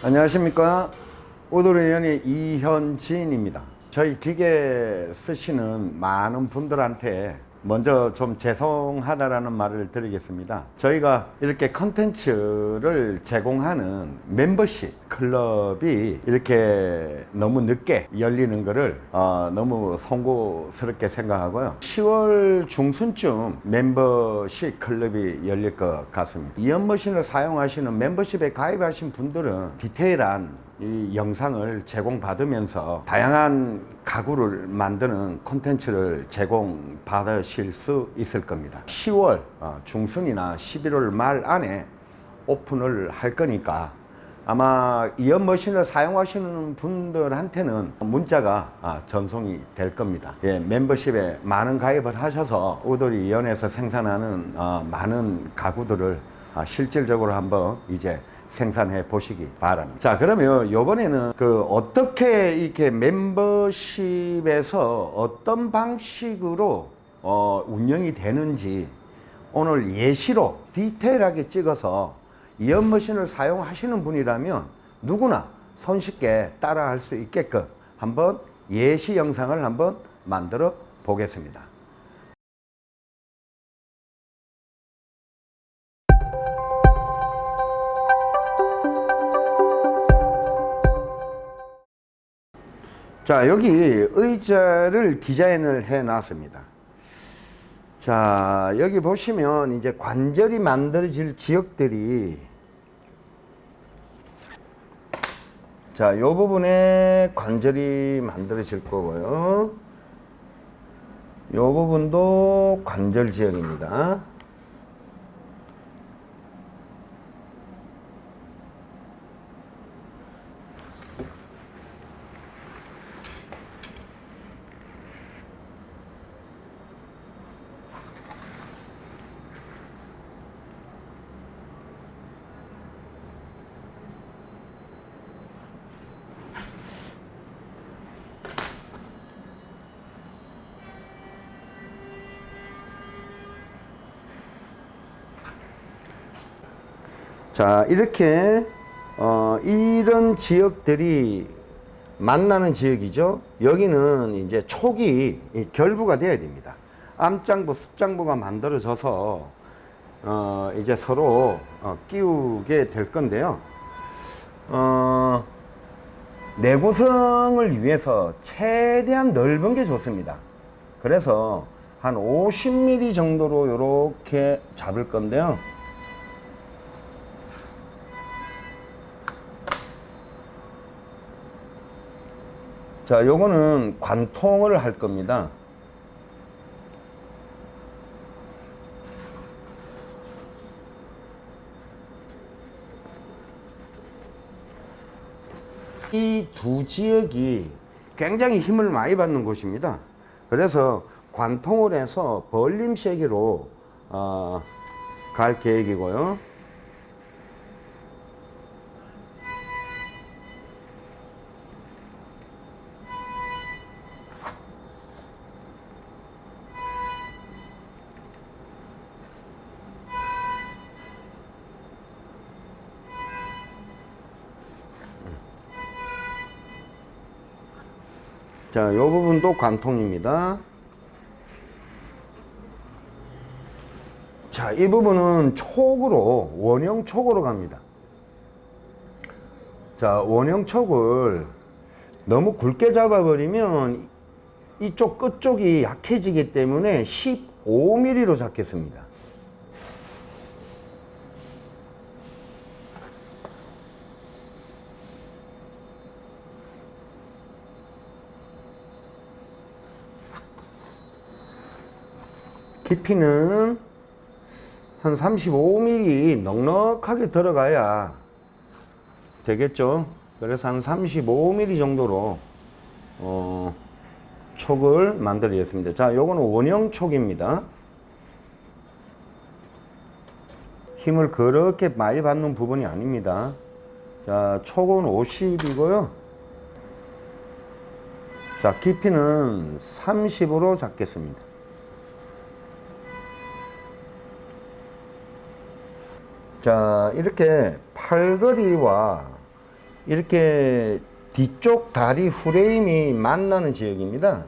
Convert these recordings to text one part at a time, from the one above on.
안녕하십니까? 오도리 연의 이현진입니다. 저희 기계 쓰시는 많은 분들한테 먼저 좀 죄송하다라는 말을 드리겠습니다. 저희가 이렇게 컨텐츠를 제공하는 멤버십 클럽이 이렇게 너무 늦게 열리는 것을 어, 너무 송구스럽게 생각하고요. 10월 중순쯤 멤버십 클럽이 열릴 것 같습니다. 이연머신을 사용하시는 멤버십에 가입하신 분들은 디테일한 이 영상을 제공받으면서 다양한 가구를 만드는 콘텐츠를 제공받으실 수 있을 겁니다. 10월 어, 중순이나 11월 말 안에 오픈을 할 거니까 아마 이연 머신을 사용하시는 분들한테는 문자가 아, 전송이 될 겁니다. 예, 멤버십에 많은 가입을 하셔서 오돌이 이연에서 생산하는 어, 많은 가구들을 아, 실질적으로 한번 이제 생산해 보시기 바랍니다. 자, 그러면 요번에는 그 어떻게 이렇게 멤버십에서 어떤 방식으로 어, 운영이 되는지 오늘 예시로 디테일하게 찍어서 이연머신을 사용하시는 분이라면 누구나 손쉽게 따라 할 수 있게끔 한번 예시 영상을 한번 만들어 보겠습니다. 자 여기 의자를 디자인을 해 놨습니다. 자 여기 보시면 이제 관절이 만들어질 지역들이 자이 부분에 관절이 만들어질 거고요. 이 부분도 관절 지역입니다 자 이렇게 어, 이런 지역들이 만나는 지역이죠. 여기는 이제 촉이 결부가 되어야 됩니다. 암장부 숫장부가 만들어져서 어, 이제 서로 어, 끼우게 될 건데요. 어, 내구성을 위해서 최대한 넓은 게 좋습니다. 그래서 한 50mm 정도로 이렇게 잡을 건데요 자 요거는 관통을 할 겁니다. 이 두 지역이 굉장히 힘을 많이 받는 곳입니다. 그래서 관통을 해서 벌림 세기로 어, 갈 계획이고요 자, 이 부분도 관통입니다. 자, 이 부분은 촉으로, 원형 촉으로 갑니다. 자, 원형 촉을 너무 굵게 잡아버리면 이쪽 끝쪽이 약해지기 때문에 15mm로 잡겠습니다. 깊이는 한 35mm 넉넉하게 들어가야 되겠죠. 그래서 한 35mm 정도로 어, 촉을 만들겠습니다. 자 요거는 원형 촉입니다. 힘을 그렇게 많이 받는 부분이 아닙니다. 자 촉은 50이고요. 자 깊이는 30으로 잡겠습니다 자 이렇게 팔걸이와 이렇게 뒤쪽 다리 프레임이 만나는 지역입니다.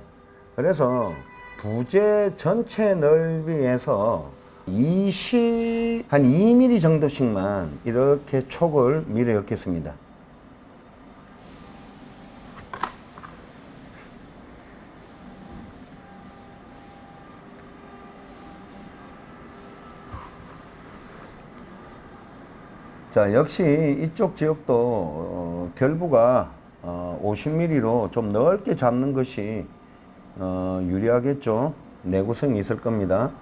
그래서 부재 전체 넓이에서 20, 한 2mm 정도씩만 이렇게 촉을 밀어 엮겠습니다. 자, 역시 이쪽 지역도 어, 결부가 어, 50mm로 좀 넓게 잡는 것이 어, 유리하겠죠. 내구성이 있을 겁니다.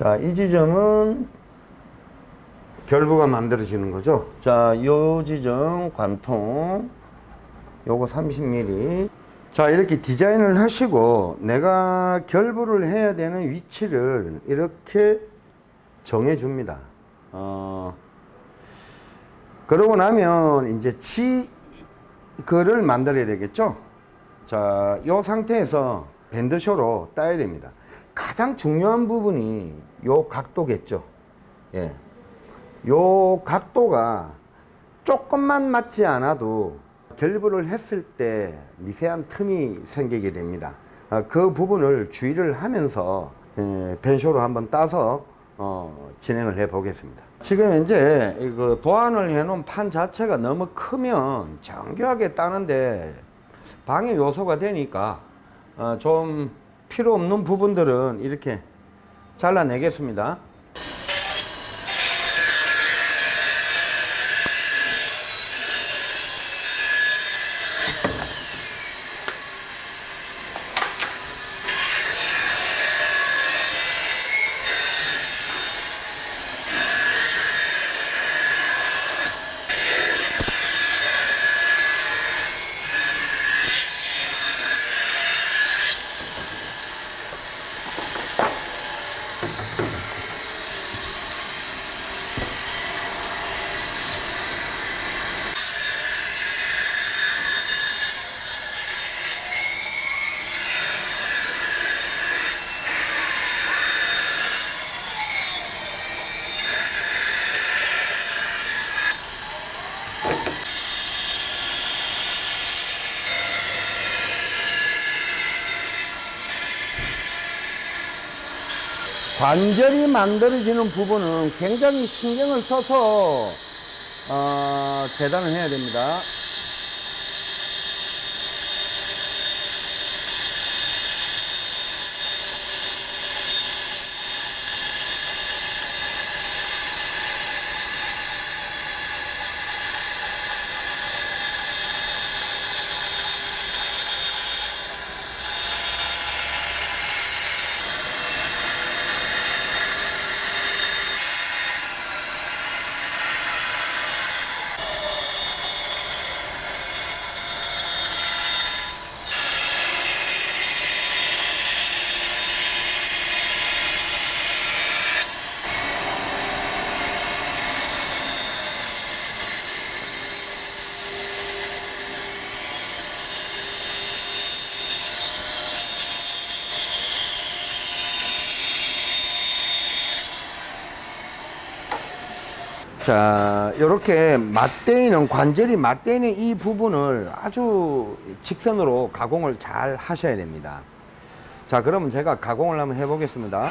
자, 이 지점은 결부가 만들어지는 거죠. 자, 요 지점 관통 요거 30mm. 자, 이렇게 디자인을 하시고 내가 결부를 해야 되는 위치를 이렇게 정해 줍니다. 어, 그러고 나면 이제 치 그를 만들어야 되겠죠. 자, 요 상태에서 밴드쇼로 따야 됩니다. 가장 중요한 부분이 요 각도겠죠. 예. 요 각도가 조금만 맞지 않아도 결부를 했을 때 미세한 틈이 생기게 됩니다. 아, 그 부분을 주의를 하면서 예, 벤쇼로 한번 따서 어, 진행을 해 보겠습니다. 지금 이제 도안을 해 놓은 판 자체가 너무 크면 정교하게 따는데 방해 요소가 되니까 어, 좀 필요 없는 부분들은 이렇게 잘라내겠습니다. 관절이 만들어지는 부분은 굉장히 신경을 써서 어, 재단을 해야 됩니다. 자, 이렇게 맞대이는 관절이 맞대이는 이 부분을 아주 직선으로 가공을 잘 하셔야 됩니다. 자, 그러면 제가 가공을 한번 해보겠습니다.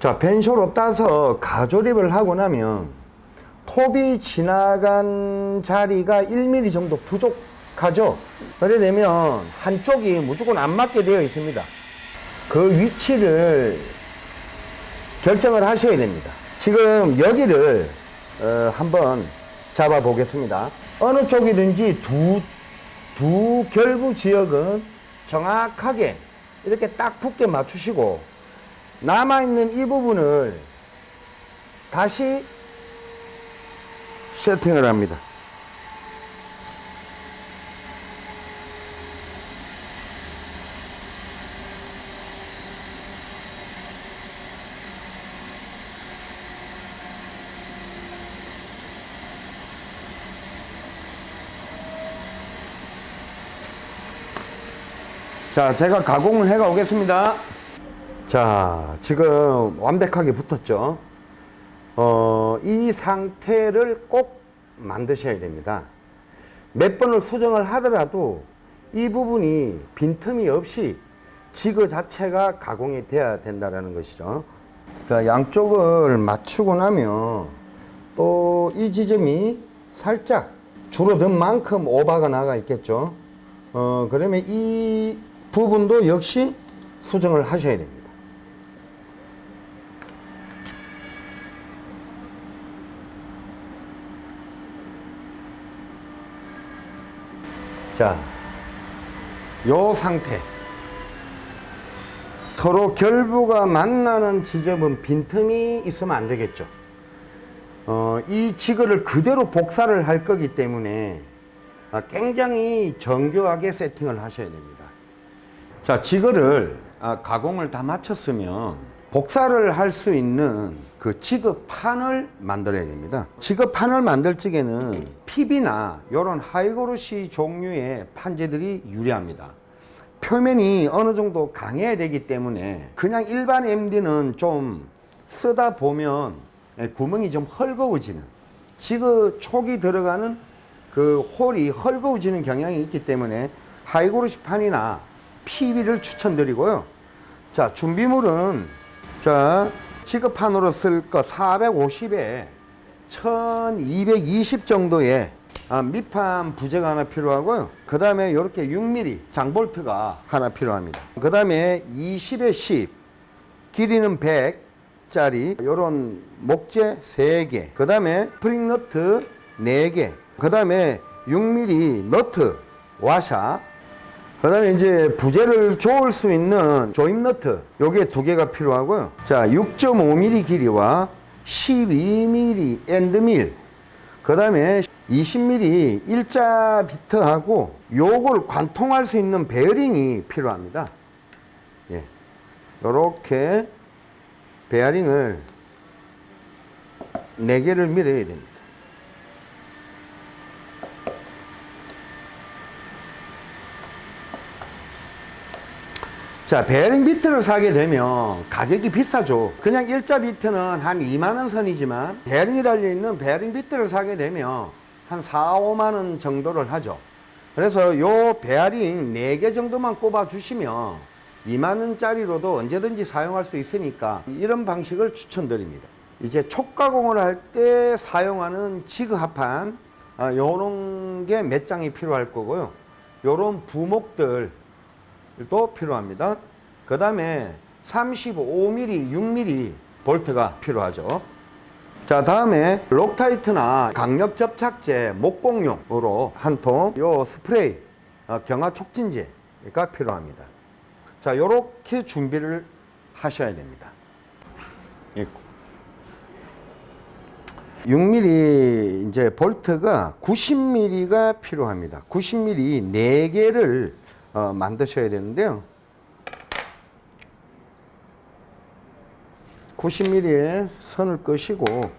자, 벤쇼로 따서 가조립을 하고 나면 톱이 지나간 자리가 1mm 정도 부족하죠. 그래 되면 한쪽이 무조건 안 맞게 되어 있습니다. 그 위치를 결정을 하셔야 됩니다. 지금 여기를 어, 한번 잡아 보겠습니다. 어느 쪽이든지 두, 두 결부 지역은 정확하게 이렇게 딱 붙게 맞추시고 남아있는 이 부분을 다시 세팅을 합니다. 자, 제가 가공을 해가 오겠습니다. 자, 지금 완벽하게 붙었죠. 어, 이 상태를 꼭 만드셔야 됩니다. 몇 번을 수정을 하더라도 이 부분이 빈틈이 없이 지그 자체가 가공이 돼야 된다는 것이죠. 자, 양쪽을 맞추고 나면 또 이 지점이 살짝 줄어든 만큼 오바가 나가 있겠죠. 어, 그러면 이 부분도 역시 수정을 하셔야 됩니다. 자, 요 상태. 서로 결부가 만나는 지점은 빈틈이 있으면 안 되겠죠. 어, 이 지그를 그대로 복사를 할 거기 때문에 아, 굉장히 정교하게 세팅을 하셔야 됩니다. 자, 지그를 아, 가공을 다 마쳤으면 복사를 할 수 있는 그 지그판을 만들어야 됩니다. 지그판을 만들 적에는 PB나 이런 high glossy 종류의 판재들이 유리합니다. 표면이 어느 정도 강해야 되기 때문에 그냥 일반 MD는 좀 쓰다 보면 구멍이 좀 헐거워지는 지그 촉이 들어가는 그 홀이 헐거워지는 경향이 있기 때문에 high glossy 판이나 PB를 추천드리고요. 자, 준비물은 자, 지그판으로 쓸 거 450에 1220 정도의 아, 밑판 부재가 하나 필요하고요. 그 다음에 이렇게 6mm 장볼트가 하나 필요합니다. 그 다음에 20에 10, 길이는 100 짜리 이런 목재 3개, 그 다음에 프링 너트 4개, 그 다음에 6mm 너트 와샤, 그 다음에 이제 부재를 조을 수 있는 조임 너트 요게 두 개가 필요하고요. 자 6.5mm 기리와 12mm end mill. 그 다음에 20mm 일자 비트하고 요걸 관통할 수 있는 베어링이 필요합니다. 예. 요렇게 베어링을 4개를 밀어야 됩니다 자, 베어링 비트를 사게 되면 가격이 비싸죠. 그냥 일자 비트는 한 2만원 선이지만 베어링이 달려있는 베어링 비트를 사게 되면 한 4, 5만원 정도를 하죠. 그래서 요 베어링 4개 정도만 꼽아 주시면 2만원짜리로도 언제든지 사용할 수 있으니까 이런 방식을 추천드립니다. 이제 촉가공을 할 때 사용하는 지그합판 아, 요런 게 몇 장이 필요할 거고요. 요런 부목들 도 필요합니다. 그 다음에 35mm, 6mm 볼트가 필요하죠. 자 다음에 Loctite나 강력 접착제 목공용으로 한 통, 요 스프레이 어, 경화 촉진제가 필요합니다. 자 요렇게 준비를 하셔야 됩니다. 6mm 이제 볼트가 90mm가 필요합니다. 90mm 4개를 어, 만드셔야 되는데요. 90mm에 선을 끄시고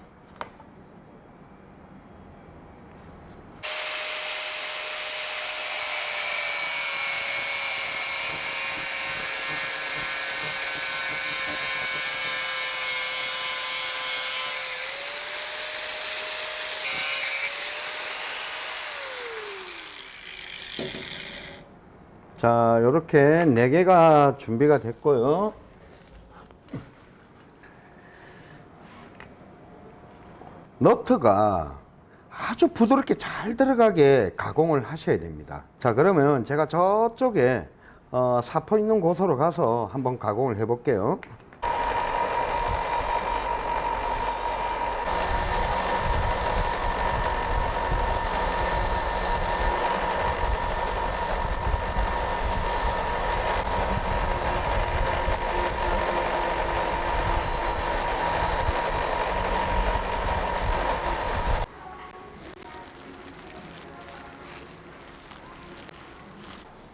자 이렇게 4개가 준비가 됐고요. 너트가 아주 부드럽게 잘 들어가게 가공을 하셔야 됩니다. 자 그러면 제가 저쪽에 어, 사포 있는 곳으로 가서 한번 가공을 해 볼게요.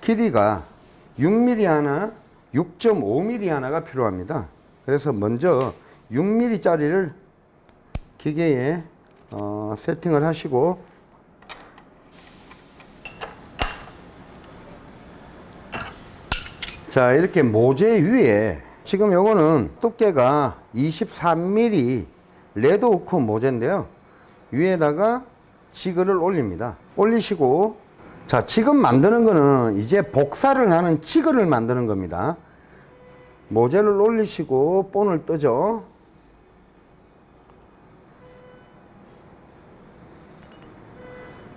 길이가 6mm 하나, 6.5mm 하나가 필요합니다. 그래서 먼저 6mm 짜리를 기계에 어, 세팅을 하시고 자 이렇게 모재 위에 지금 요거는 두께가 23mm 레드 오크 모재인데요 위에다가 지그를 올립니다 올리시고 자 지금 만드는 거는 이제 복사를 하는 지그를 만드는 겁니다 모재를 올리시고 본을 뜨죠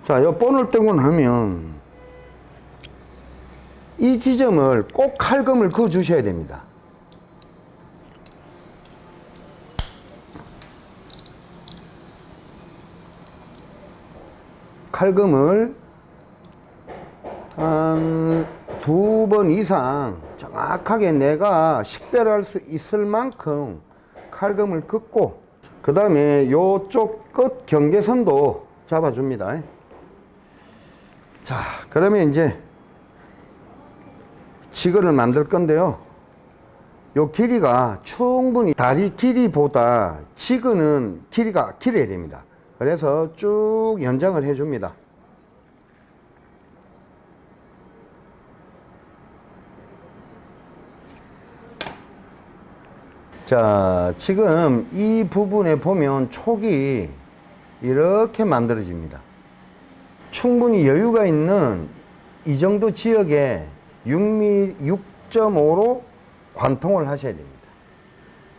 자, 요 본을 뜨고 나면 이 지점을 꼭 칼금을 그어 주셔야 됩니다. 칼금을 한 두 번 이상 정확하게 내가 식별할 수 있을 만큼 칼금을 긋고 그 다음에 요쪽 끝 경계선도 잡아줍니다. 자, 그러면 이제 지그를 만들 건데요. 요 길이가 충분히 다리 길이보다 지그는 길이가 길어야 됩니다. 그래서 쭉 연장을 해줍니다. 자, 지금 이 부분에 보면 촉이 이렇게 만들어집니다. 충분히 여유가 있는 이 정도 지역에 6mm, 6.5로 관통을 하셔야 됩니다.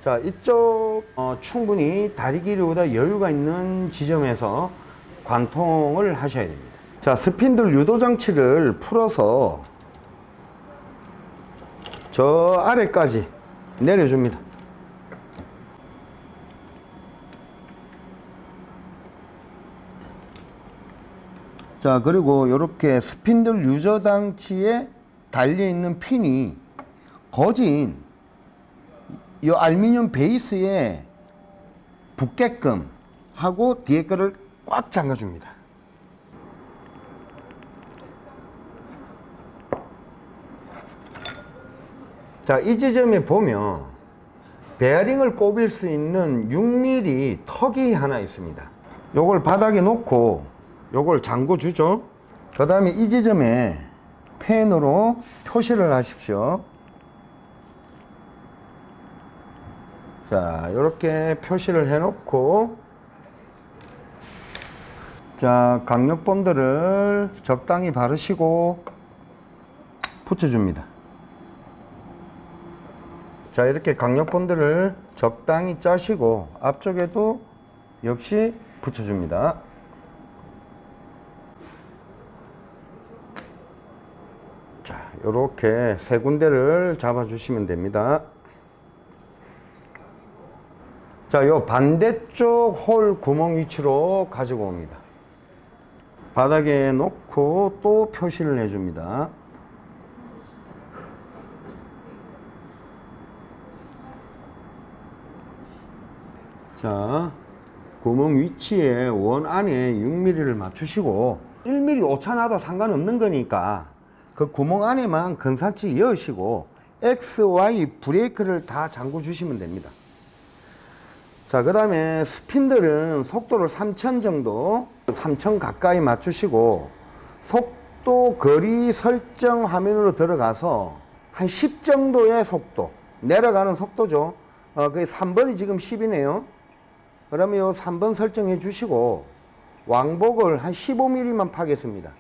자, 이쪽 어, 충분히 다리 길이보다 여유가 있는 지점에서 관통을 하셔야 됩니다. 자, 스핀들 유도 장치를 풀어서 저 아래까지 내려줍니다. 자 그리고 이렇게 스핀들 유저 장치에 달려 있는 핀이 거진 이 알루미늄 베이스에 붙게끔 하고 뒤에 거를 꽉 잠가 줍니다. 자이 지점에 보면 베어링을 꼽을 수 있는 6mm 턱이 하나 있습니다. 요걸 바닥에 놓고 요걸 잠궈 주죠. 그 다음에 이 지점에 펜으로 표시를 하십시오. 자 이렇게 표시를 해 놓고 자 강력 본드를 적당히 바르시고 붙여 줍니다. 자 이렇게 강력 본드를 적당히 짜시고 앞쪽에도 역시 붙여줍니다 이렇게 세 군데를 잡아 주시면 됩니다. 자, 요 반대쪽 홀 구멍 위치로 가지고 옵니다. 바닥에 놓고 또 표시를 해 줍니다. 자, 구멍 위치에 원 안에 6mm를 맞추시고 1mm 오차 나도 상관없는 거니까 그 구멍 안에만 근사치 여시고 X, Y 브레이크를 다 잠궈 주시면 됩니다. 자, 그 다음에 스핀들은 속도를 3000 정도, 3000 가까이 맞추시고 속도 거리 설정 화면으로 들어가서 한 10 정도의 속도, 내려가는 속도죠. 어, 그게 3번이 지금 10이네요. 그러면 요 3번 설정해 주시고 왕복을 한 15mm만 파겠습니다.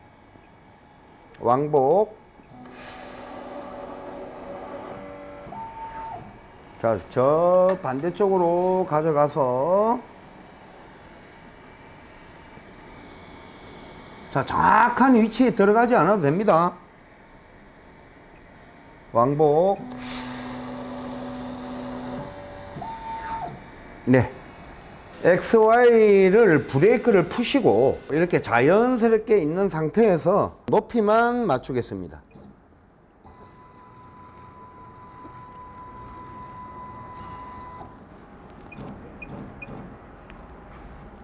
왕복 자, 저 반대쪽으로 가져가서 자, 정확한 위치에 들어가지 않아도 됩니다. 왕복 네. XY를 브레이크를 푸시고 이렇게 자연스럽게 있는 상태에서 높이만 맞추겠습니다.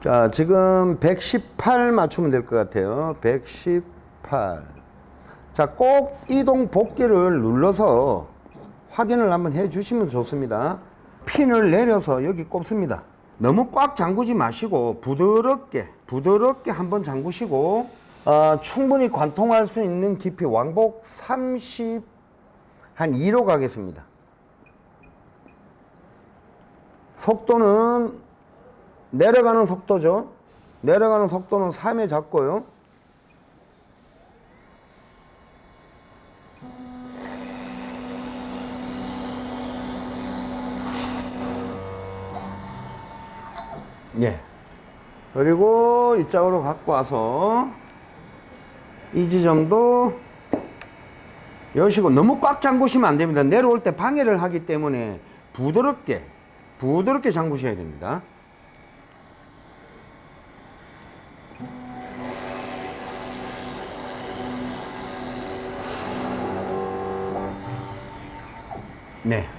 자, 지금 118 맞추면 될 것 같아요. 118. 자, 꼭 이동 복귀를 눌러서 확인을 한번 해 주시면 좋습니다. 핀을 내려서 여기 꼽습니다. 너무 꽉 잠그지 마시고 부드럽게, 부드럽게 한번 잠그시고 어, 충분히 관통할 수 있는 깊이 왕복 30, 한 2로 가겠습니다. 속도는 내려가는 속도죠. 내려가는 속도는 3에 잡고요. 예. 그리고 이쪽으로 갖고 와서 이 지점도 여시고 너무 꽉 잠그시면 안 됩니다. 내려올 때 방해를 하기 때문에 부드럽게 부드럽게 잠그셔야 됩니다. 네.